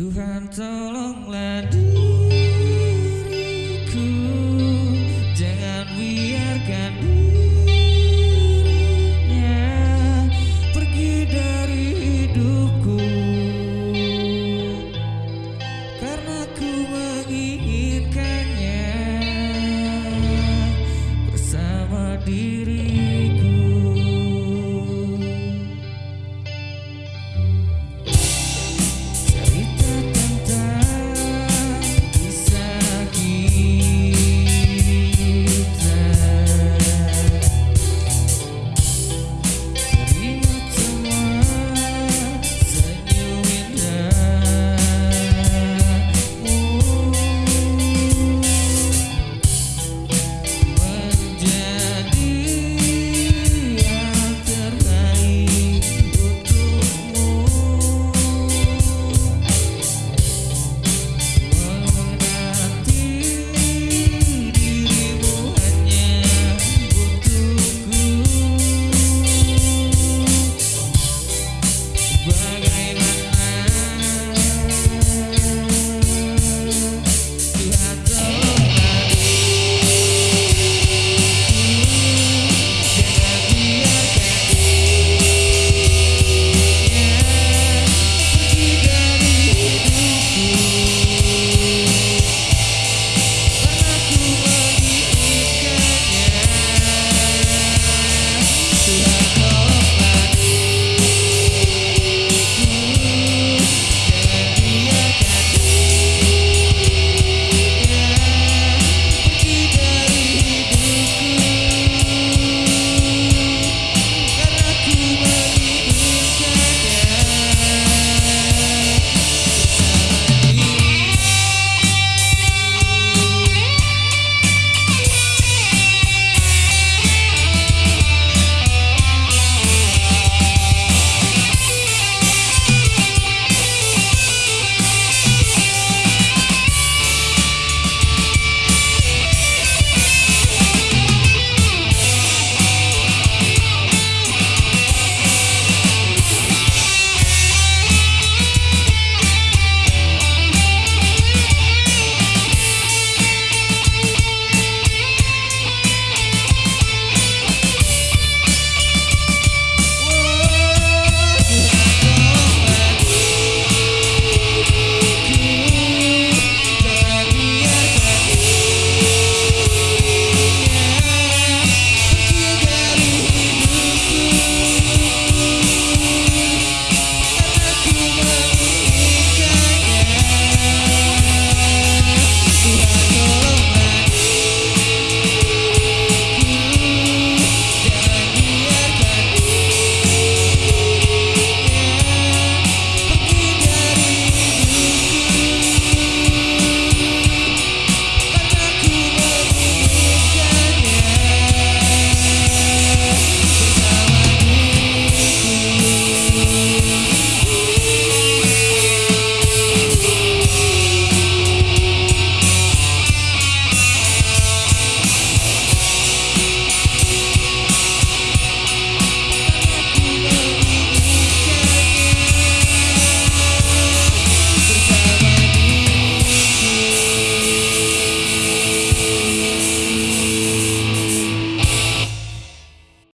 Tuhan tolonglah dia